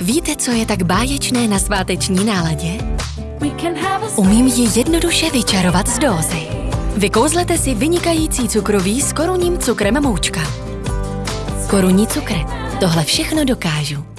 Víte, co je tak báječné na sváteční náladě? Umím ji jednoduše vyčarovat z dózy. Vykouzlete si vynikající cukroví s korunním cukrem moučka. Korunní cukr. Tohle všechno dokážu.